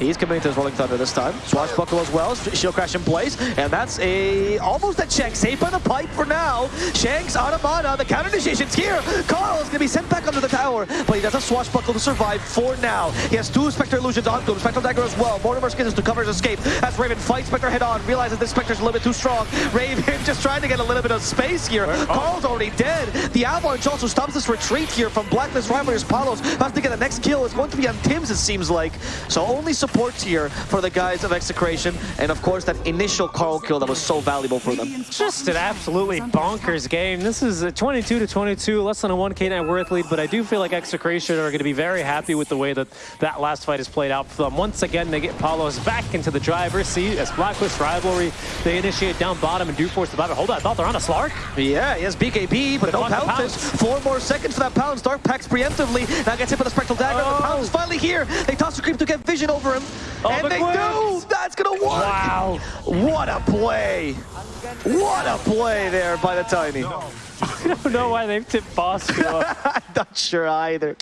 He's committing to his Rolling Thunder this time. Swashbuckle as well. Shield Crash in place. And that's a almost a check. Saved by the pipe for now. Shanks out of mana. The counter initiation's here. Carl is going to be sent back under the tower. But he does have Swashbuckle to survive for now. He has two Spectre Illusions onto him. Spectral Dagger as well. Mortimer Kisses to cover his escape. As Raven fights Spectre head on. Realizes this Spectre's a little bit too strong. Raven just trying to get a little bit of space here. Oh. Carl's already dead. The Avalanche also stops this retreat here from Blacklist Rivalry's Palos. Has to get the next kill. It's going to be on Tim's, it seems like. So only supports here for the guys of Execration. And of course, that initial Carl kill that was so valuable for them. Just an absolutely bonkers game. This is a 22 to 22, less than a 1k net worth lead, but I do feel like Execration are going to be very happy with the way that that last fight has played out for them. Once again, they get Palos back into the driver's seat as Blacklist Rivalry. They initiate down bottom and do force the battle. Hold on, I thought they're on a Slark. Yeah, he has BKB, but no pounces. Four more seconds for that pounce. Dark Pacts preemptively. Now gets hit with the Spectral Dagger. Oh. The pounce is finally here. They toss the creep to get vision over him. Oh, and the they glimpse. do! That's gonna work! Wow. What a play! What a play there by the Tiny. I don't know why they've tipped Bosku. I'm not sure either.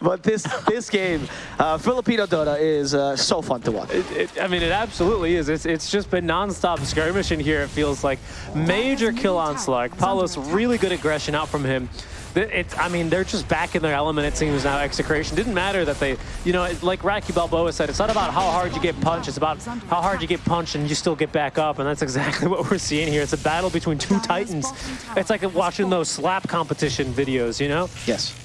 but this this game, uh, Filipino Dota is uh, so fun to watch. It, it, I mean, it absolutely is. It's, it's just been nonstop skirmishing here, it feels like. Major kill on Slark. Palos, really good aggression out from him. It's, I mean, they're just back in their element, it seems now, Execration. Didn't matter that they, you know, like Rocky Balboa said, it's not about how hard you get punched, it's about how hard you get punched and you still get back up, and that's exactly what we're seeing here. It's a battle between two titans. It's like watching those slap competition videos, you know? Yes.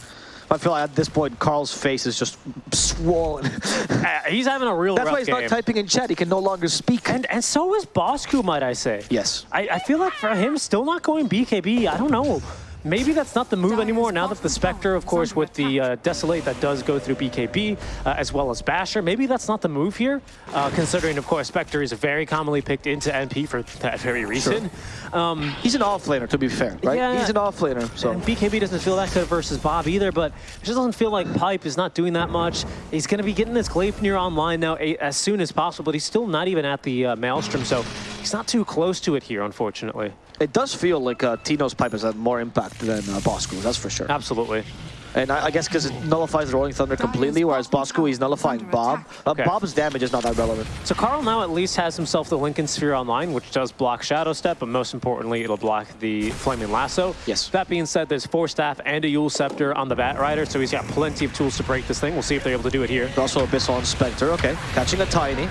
I feel like at this point, Carl's face is just swollen. Uh, he's having a real That's why he's game. not typing in chat. He can no longer speak. And and so is Bosku, might I say. yes. I, I feel like for him, still not going BKB, I don't know. Maybe that's not the move anymore now that the Spectre, of course, with the uh, Desolator that does go through BKB, uh, as well as Basher. Maybe that's not the move here, uh, considering, of course, Spectre is very commonly picked into NP for that very reason. Um, He's an offlaner, to be fair, right? Yeah. He's an offlaner, so. and BKB doesn't feel that good versus Bob either, but it just doesn't feel like Pipe is not doing that much. He's going to be getting this Gleipnir online now as soon as possible, but he's still not even at the uh, Maelstrom, so he's not too close to it here, unfortunately. It does feel like uh, Tino's pipe has had more impact than uh, Bosku, that's for sure. Absolutely. And I, I guess because it nullifies Rolling Thunder completely, whereas Bosku, he's nullifying Bob. Uh, Okay. Bob's damage is not that relevant. So Carl now at least has himself the Linken's Sphere online, which does block Shadow Step, but most importantly, it'll block the Flaming Lasso. Yes. That being said, there's force staff and a Eul's Scepter on the Bat Rider, so he's got plenty of tools to break this thing. We'll see if they're able to do it here. Also Abyssal and Spectre, okay. Catching a Tiny.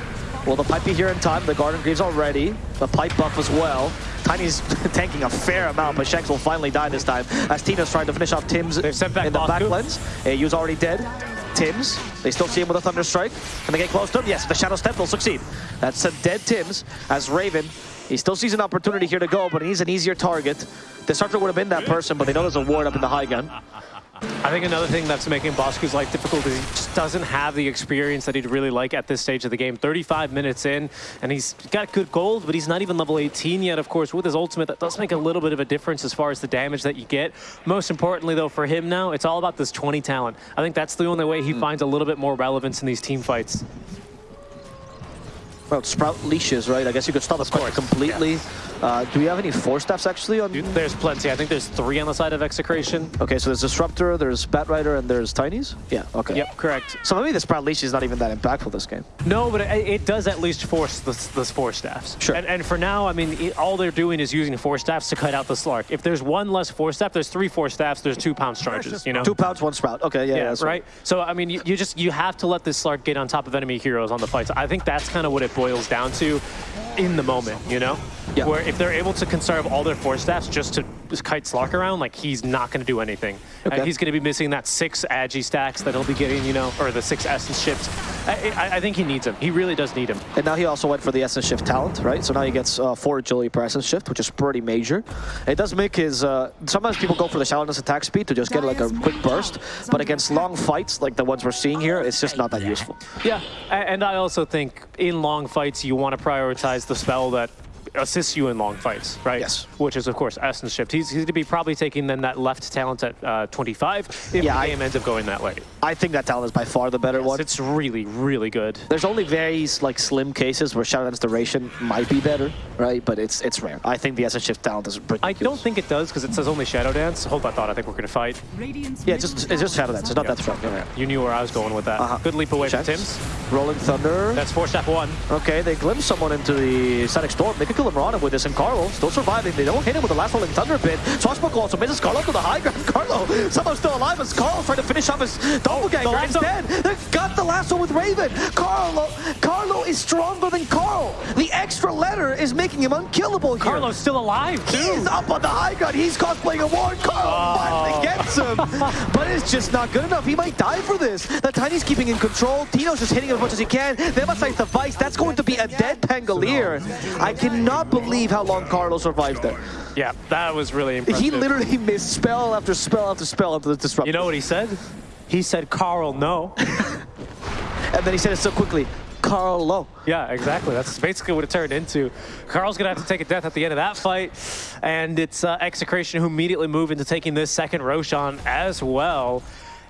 Will the pipe be here in time? The Guardian Greaves already. The pipe buff as well. Tiny's tanking a fair amount, but Shanks will finally die this time as Tina's trying to finish off Tim's They've sent back in the Baku. backlands. Yu's already dead. Tims, they still see him with a Thunder Strike. Can they get close to him? Yes, the Shadow Step will succeed. That's a dead Tims as Raven. He still sees an opportunity here to go, but he's an easier target. The Disruptor would have been that person, but they know there's a ward up in the high gun. I think another thing that's making Bosku's life difficult is he just doesn't have the experience that he'd really like at this stage of the game. 35 minutes in, and he's got good gold, but he's not even level 18 yet, of course. With his ultimate, that does make a little bit of a difference as far as the damage that you get. Most importantly, though, for him now, it's all about this 20 talent. I think that's the only way he hmm. finds a little bit more relevance in these team fights. Well, Sprout leashes, right? I guess you could stop the fight completely. Uh, do we have any force staffs actually on? There's plenty. I think there's three on the side of Execration. Okay, so there's Disruptor, there's Bat Rider, and there's Tinies? Yeah, okay. Yep, correct. So maybe the Sprout leash is not even that impactful this game. No, but it, it does at least force the, the force staffs. Sure. And, and for now, I mean, it, all they're doing is using force staffs to cut out the Slark. If there's one less force staff, there's three force staffs, there's two pounce charges, you know? Two pounds, one Sprout. Okay, yeah, yeah, that's right? So, I mean, you, you just, you have to let this Slark get on top of enemy heroes on the fights. I think that's kind of what it boils down to in the moment, you know? Yeah. Where if they're able to conserve all their force staffs just to kite Slark around, like, he's not going to do anything. Okay. He's going to be missing that six Agi stacks that he'll be getting, you know, or the six Essence Shifts. I, I, I think he needs them. He really does need them. And now he also went for the Essence Shift talent, right? So now he gets uh, four agility per Essence Shift, which is pretty major. It does make his... Uh, sometimes people go for the shallowness attack speed to just get like a quick burst, but against long fights, like the ones we're seeing here, it's just not that useful. Yeah, and I also think in long fights you want to prioritize the spell that assists you in long fights, right? Yes. Which is, of course, Essence Shift. He's, he's going to be probably taking then that left talent at uh, 25 if Yeah, the I- game ends up going that way. I think that talent is by far the better one. It's really, really good. There's only very like slim cases where Shadow Dance duration might be better, right? But it's it's rare. I think the Essence Shift talent is ridiculous. I don't think it does because it says only Shadow Dance. Hold that thought. I think we're going to fight. Yeah, just it's just Shadow Dance. It's not that strong. Yeah. You knew where I was going with that. Uh-huh. Good leap away Checks. from Tim's. Rolling Thunder. That's four step one. Okay, they glimpse someone into the Static Storm. They could kill Mirana with this, and Carlo still surviving. They don't hit him with the last Rolling Thunder pit. Swashbuckle also misses Carlo to the high ground. Carlo somehow still alive as Carlo trying to finish off his doppelganger. the He's lasso. dead. They've got the lasso with Raven. Carlo, Carlo is stronger than Carl. The extra letter is making him unkillable here. Carlo's still alive, too. He's up on the high ground. He's cosplaying a ward. Carl finally gets him. but it's just not good enough. He might die for this. The Tiny's keeping in control. Tino's just hitting him as much as he can. They must emphasize the Vice. That's going to be a dead Pangolier. I cannot believe how long Carlo survived there. Yeah, that was really impressive. He literally missed spell after spell after spell after the disruption. You know what he said? He said, Carl, no. and then he said it so quickly. Carlo. Yeah, exactly. That's basically what it turned into. Carl's going to have to take a death at the end of that fight. And it's uh, Execration who immediately move into taking this second Roshan as well.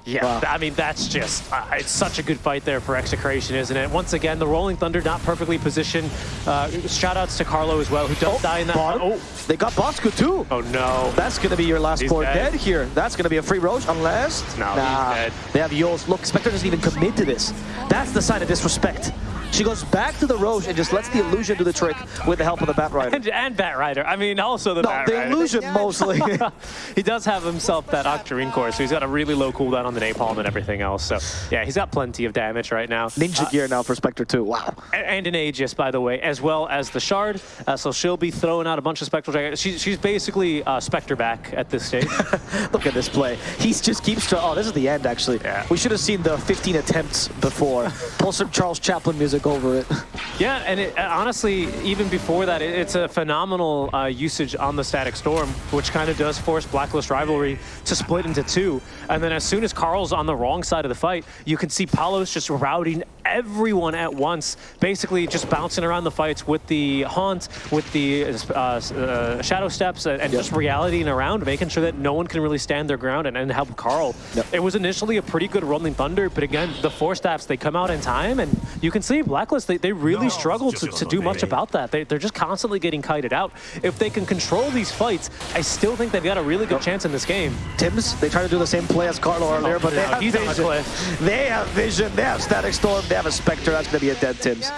Yeah, Wow. I mean, that's just, uh, it's such a good fight there for Execration, isn't it? Once again, the Rolling Thunder not perfectly positioned. Uh, shout outs to Carlo as well, who does die in that. Bottom. Oh, They got Bosku too. oh no. That's going to be your last He's core dead. dead. here. That's going to be a free Rosh unless... No, he's nah. dead. They have Euls. Look, Spectre doesn't even commit to this. That's the sign of disrespect. She goes back to the Rosh and just lets the illusion do the trick with the help of the Bat Rider. And, and Bat Rider. I mean, also the No, Bat the Rider. illusion mostly. he does have himself that Octarine core, so he's got a really low cooldown on the Napalm and everything else. So, yeah, he's got plenty of damage right now. Ninja gear now for Spectre too. Wow. A- and an Aegis, by the way, as well as the Shard. Uh, so she'll be throwing out a bunch of Spectral Dagger. She, she's basically uh, Spectre back at this stage. Look at this play. He just keeps trying. Oh, this is the end, actually. Yeah. We should have seen the 15 attempts before. Pull some Charles Chaplin music over it. yeah, and it, honestly, even before that, it, it's a phenomenal uh, usage on the Static Storm, which kind of does force Blacklist Rivalry to split into two. And then as soon as Carl's on the wrong side of the fight, you can see Palos just routing everyone at once, basically just bouncing around the fights with the Haunt, with the uh, uh, Shadow Steps, and, and Yep. just realitying around, making sure that no one can really stand their ground and, and help Carl. Yep. It was initially a pretty good Rolling Thunder, but again, the force staffs, they come out in time, and you can see Blacklist, they, they really struggle to, to do much about that. They, they're just constantly getting kited out. If they can control these fights, I still think they've got a really good chance in this game. Tims, they try to do the same play as Carlo earlier, but they have he's on vision. They have vision. They have Static Storm. They have a Spectre. That's going to be a dead Tims.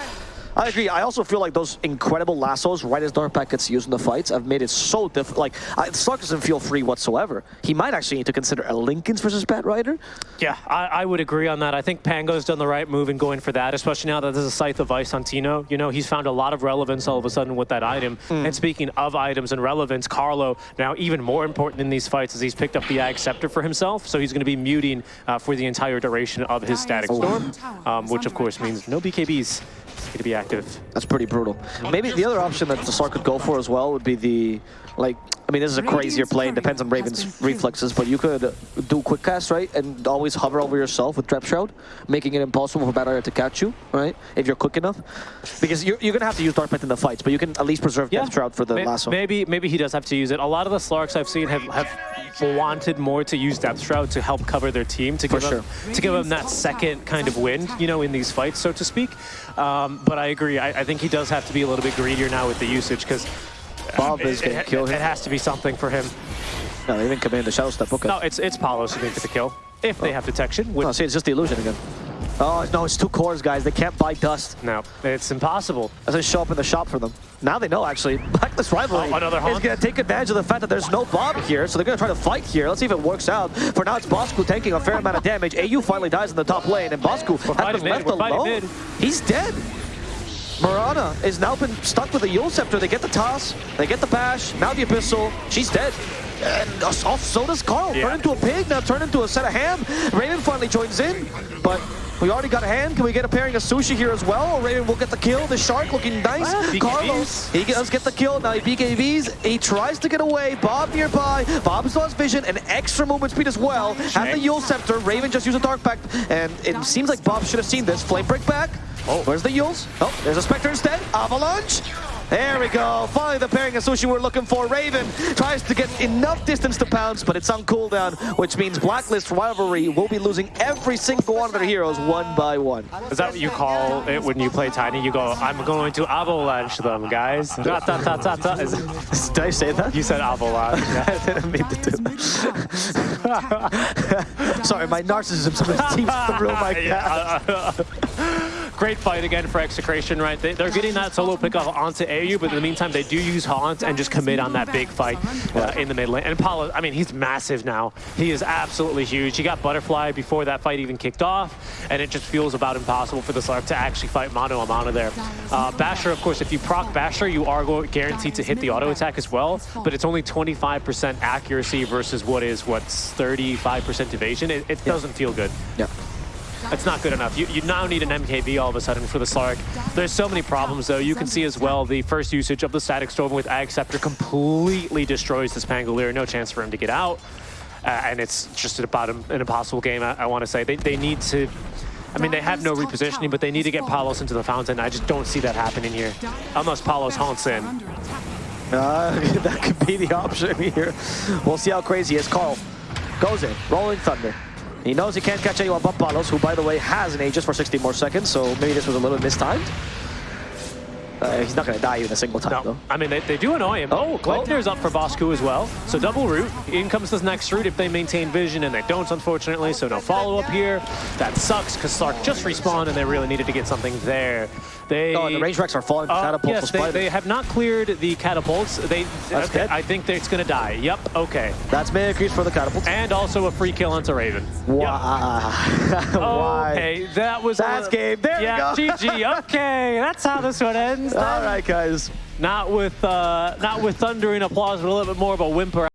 I agree. I also feel like those incredible lassos, right as Dark Pact gets used in the fights, have made it so difficult. Like, I, Slark doesn't feel free whatsoever. He might actually need to consider a Linken's versus Bat Rider. Yeah, I, I would agree on that. I think Pango's done the right move in going for that, especially now that there's a Scythe of Vyse on Tino. You know, he's found a lot of relevance all of a sudden with that item. And speaking of items and relevance, Carlo, now even more important in these fights is he's picked up the Ag Scepter for himself, so he's going to be muting uh, for the entire duration of his Static Storm, um, which of course means no BKBs. He's going to be active. That's pretty brutal. Maybe the other option that the Slark could go for as well would be the, like, I mean, this is a crazier play. It depends on Raven's reflexes, but you could do quick cast, right? And always hover over yourself with Depth Shroud, making it impossible for Battle to catch you, right? If you're quick enough. Because you're, you're going to have to use Dark Pact in the fights, but you can at least preserve Depth Shroud for the last one. Maybe maybe he does have to use it. A lot of the Slarks I've seen have, have wanted more to use Depth Shroud to help cover their team, to For give them, to give them that second kind of wind, you know, in these fights, so to speak. Um, but I agree. I, I think he does have to be a little bit greedier now with the usage because Bob is going to it, kill it has to be something for him. No, they didn't command the Shadow Step. Okay. No, it's it's Palos who get the kill if they oh. have detection. Oh, which, No, see, it's just the illusion again. Oh, no, it's two cores, guys. They can't buy dust. no, it's impossible. Doesn't show up in the shop for them. Now they know, actually. Blacklist Rivalry Oh, another is Haunt. going to take advantage of the fact that there's no Bob here, so they're going to try to fight here. Let's see if it works out. For now, it's Bosku taking a fair amount of damage. AU finally dies in the top lane, and Bosku has been left we're alone. mid. He's dead. Mirana is now been stuck with the Eul's Scepter. They get the toss, they get the bash, now the Abyssal. She's dead. And uh, so does Carl. Yeah. Turn into a pig, now turn into a set of ham. Raven finally joins in, but we already got a hand. Can we get a pairing of Sushi here as well? Or Raven will get the kill. The Slark looking nice. Well, BKBs. Carlos, he does get the kill. Now he BKBs. He tries to get away. Bob nearby. Bob still has vision and extra movement speed as well. Has the Eul's Scepter. Raven just used a Dark Pact. And it seems like Bob should have seen this. Flame break back. Oh, where's the Euls? Oh, there's a Spectre instead. Avalanche. There we go. Finally, the pairing of Sushi we're looking for. Raven tries to get enough distance to pounce, but it's on cooldown, which means Blacklist Rivalry will be losing every single one of their heroes one by one. Is that what you call it when you play Tiny? You go, I'm going to avalanche them, guys. Is Did I say that? You said avalanche. yeah. I didn't mean to do that. Sorry, my narcissism sometimes seems to ruin my uh, Great fight again for Execration, right? They, they're getting that solo pick off onto AU, but in the meantime, they do use Haunt and just commit on that big fight uh, in the mid lane. And Paulo, I mean, he's massive now. He is absolutely huge. He got Butterfly before that fight even kicked off, and it just feels about impossible for the Slark to actually fight mano a mano there. Uh, Basher, of course, if you proc Basher, you are guaranteed to hit the auto attack as well, but it's only 25% accuracy versus what is, what's 35% evasion. It, it doesn't feel good. Yeah. That's not good enough. You, you now need an MKB all of a sudden for the Slark. There's so many problems, though. You can see as well the first usage of the Static Storm with Ag Scepter completely destroys this Pangolier. No chance for him to get out. Uh, and it's just about an impossible game, I, I want to say. They, they need to... I mean, they have no repositioning, but they need to get Palos into the fountain. I just don't see that happening here. Unless Palos haunts in. Uh, that could be the option here. We'll see how crazy he is. Carl goes in, rolling thunder. He knows he can't catch anyone but Palos, who, by the way, has an Aegis for 60 more seconds, so maybe this was a little mistimed. Uh, he's not going to die even a single time, No, though. I mean, they, they do annoy him. Oh, Gleipnir's up for Bosku as well. So double root. In comes this next root if they maintain vision, and they don't, unfortunately. So no follow-up here. That sucks, because Slark just respawned, and they really needed to get something there. They, Oh, and the range wrecks are falling Uh, catapults yes, they, they have not cleared the catapults. They, That's okay. I think it's going to die. Yep, okay. That's Mimicries for the catapults. And also a free kill onto Raven. Why? Why? Okay, that was... That's a, game. There we yeah, go. GG. Okay, that's how this one ends. All right, guys. Not with, uh, not with thundering applause, but a little bit more of a whimper.